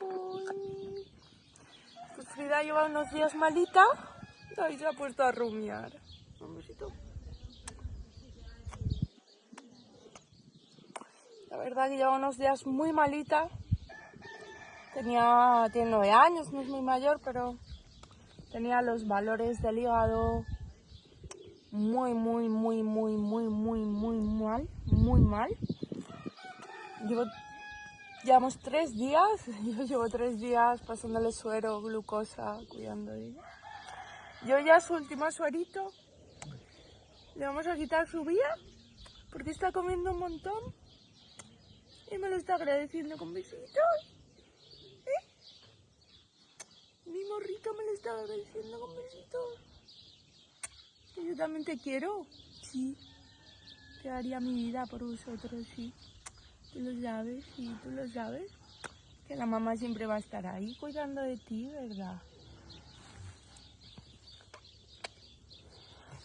Uy. Pues lleva unos días malita ahí se ha puesto a rumiar. Un. La verdad que lleva unos días muy malita. Tenía, tiene nueve años, no es muy mayor, pero tenía los valores del hígado muy, muy, muy, muy, muy, muy, muy mal, muy mal. Llevo, llevamos tres días, yo llevo tres días pasándole suero, glucosa, cuidando de ella. Yo ya su último suerito le vamos a quitar su vía porque está comiendo un montón y me lo está agradeciendo con besitos. ¿Eh? Mi morrito me lo está agradeciendo con besitos. Yo también te quiero. Sí. Te daría mi vida por vosotros, sí. Tú lo sabes, sí, tú lo sabes. Que la mamá siempre va a estar ahí cuidando de ti, ¿verdad?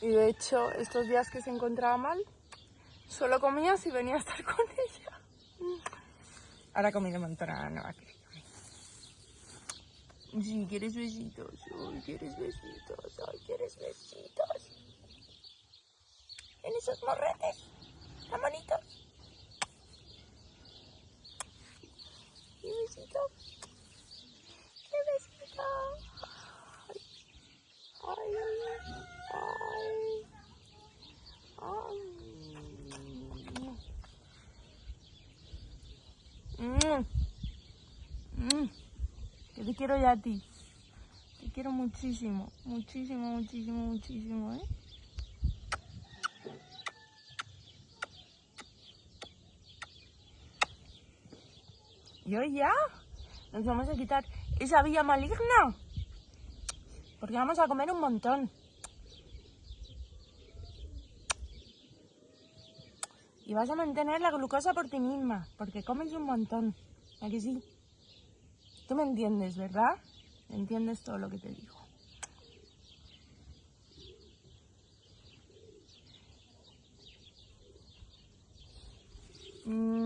Y de hecho, estos días que se encontraba mal, solo comía si venía a estar con ella. Ahora comí de montón, ahora no va a querer. Sí, quieres besitos, ay, quieres besitos, ay, quieres besitos. En esos morretes, tan bonitos. Y Mm. Mm. Que te quiero ya a ti. Te quiero muchísimo, muchísimo, muchísimo, muchísimo, ¿eh? Y hoy ya nos vamos a quitar esa vía maligna. Porque vamos a comer un montón. Y vas a mantener la glucosa por ti misma, porque comes un montón. Aquí sí? Tú me entiendes, ¿verdad? Entiendes todo lo que te digo. Mm.